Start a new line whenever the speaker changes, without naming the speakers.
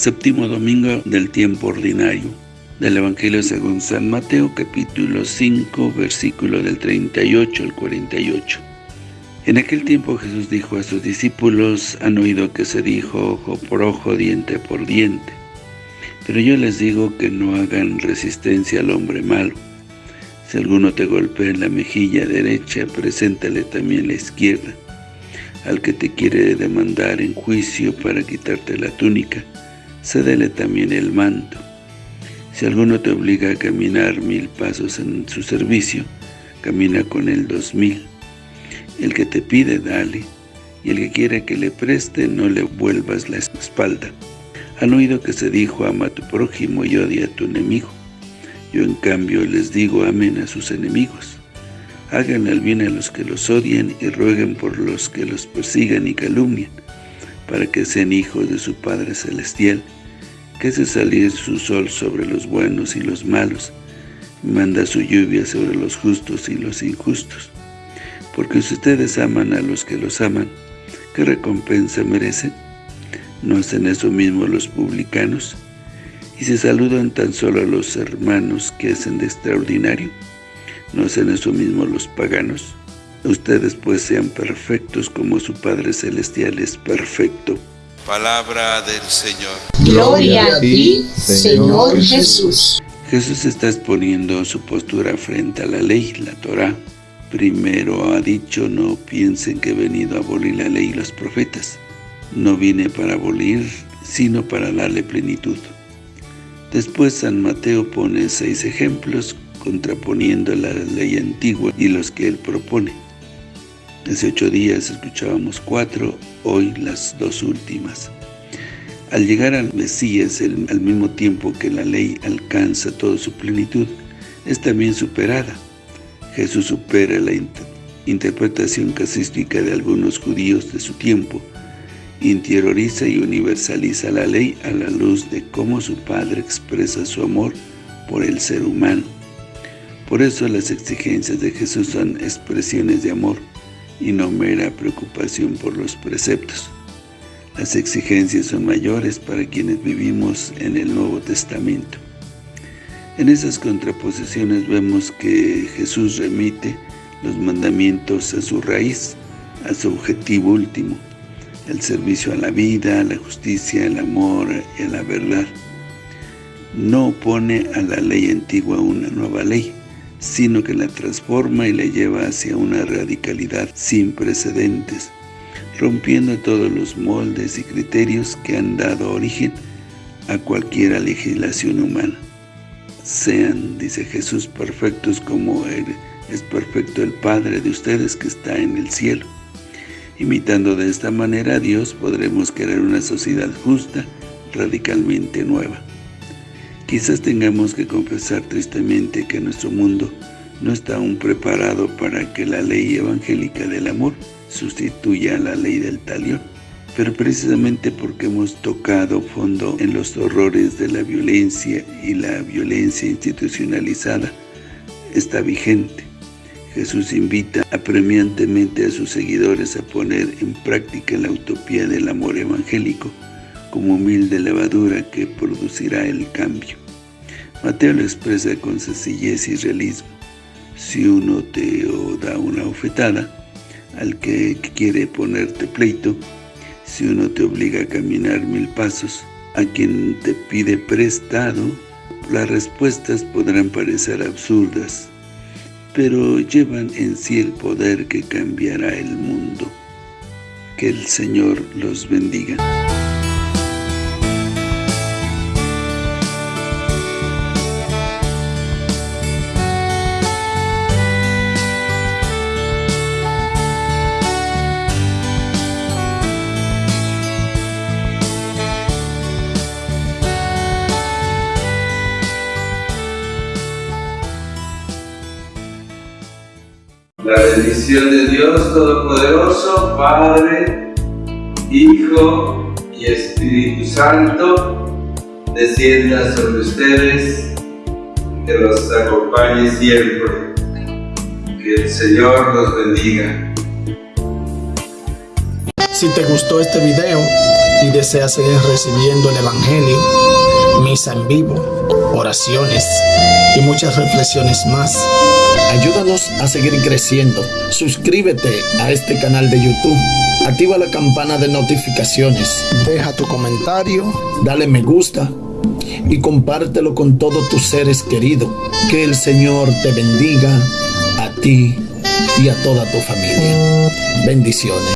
Séptimo domingo del tiempo ordinario. Del Evangelio según San Mateo, capítulo 5, versículo del 38 al 48. En aquel tiempo Jesús dijo a sus discípulos, han oído que se dijo ojo por ojo, diente por diente. Pero yo les digo que no hagan resistencia al hombre malo. Si alguno te golpea en la mejilla derecha, preséntale también la izquierda. Al que te quiere demandar en juicio para quitarte la túnica, cédele también el manto. Si alguno te obliga a caminar mil pasos en su servicio, camina con él dos mil. El que te pide, dale, y el que quiere que le preste, no le vuelvas la espalda. Han oído que se dijo, ama a tu prójimo y odia a tu enemigo. Yo en cambio les digo, amen a sus enemigos. Hagan el bien a los que los odian y rueguen por los que los persigan y calumnian para que sean hijos de su Padre Celestial, que hace salir su sol sobre los buenos y los malos, manda su lluvia sobre los justos y los injustos. Porque si ustedes aman a los que los aman, ¿qué recompensa merecen? ¿No hacen eso mismo los publicanos? ¿Y se saludan tan solo a los hermanos que hacen de extraordinario? ¿No hacen eso mismo los paganos? Ustedes pues sean perfectos como su Padre Celestial es perfecto.
Palabra del Señor.
Gloria a ti, Señor Jesús.
Jesús está exponiendo su postura frente a la ley, la Torah. Primero ha dicho, no piensen que he venido a abolir la ley y los profetas. No vine para abolir, sino para darle plenitud. Después San Mateo pone seis ejemplos contraponiendo la ley antigua y los que él propone. Hace ocho días escuchábamos cuatro, hoy las dos últimas. Al llegar al Mesías, al mismo tiempo que la ley alcanza toda su plenitud, es también superada. Jesús supera la interpretación casística de algunos judíos de su tiempo, interioriza y universaliza la ley a la luz de cómo su Padre expresa su amor por el ser humano. Por eso las exigencias de Jesús son expresiones de amor, y no mera preocupación por los preceptos. Las exigencias son mayores para quienes vivimos en el Nuevo Testamento. En esas contraposiciones vemos que Jesús remite los mandamientos a su raíz, a su objetivo último, el servicio a la vida, a la justicia, al amor y a la verdad. No opone a la ley antigua una nueva ley, sino que la transforma y la lleva hacia una radicalidad sin precedentes, rompiendo todos los moldes y criterios que han dado origen a cualquier legislación humana. Sean, dice Jesús, perfectos como Él es perfecto el Padre de ustedes que está en el cielo. Imitando de esta manera a Dios, podremos crear una sociedad justa, radicalmente nueva. Quizás tengamos que confesar tristemente que nuestro mundo no está aún preparado para que la ley evangélica del amor sustituya a la ley del talión. Pero precisamente porque hemos tocado fondo en los horrores de la violencia y la violencia institucionalizada, está vigente. Jesús invita apremiantemente a sus seguidores a poner en práctica la utopía del amor evangélico como humilde levadura que producirá el cambio. Mateo lo expresa con sencillez y realismo. Si uno te da una ofetada, al que quiere ponerte pleito, si uno te obliga a caminar mil pasos, a quien te pide prestado, las respuestas podrán parecer absurdas, pero llevan en sí el poder que cambiará el mundo. Que el Señor los bendiga.
La bendición de Dios Todopoderoso, Padre, Hijo y Espíritu Santo, descienda sobre ustedes, que los acompañe siempre. Que el Señor los bendiga.
Si te gustó este video, y deseas seguir recibiendo el Evangelio, misa en vivo, oraciones y muchas reflexiones más, ayúdanos a seguir creciendo. Suscríbete a este canal de YouTube. Activa la campana de notificaciones. Deja tu comentario, dale me gusta y compártelo con todos tus seres queridos. Que el Señor te bendiga a ti y a toda tu familia. Bendiciones.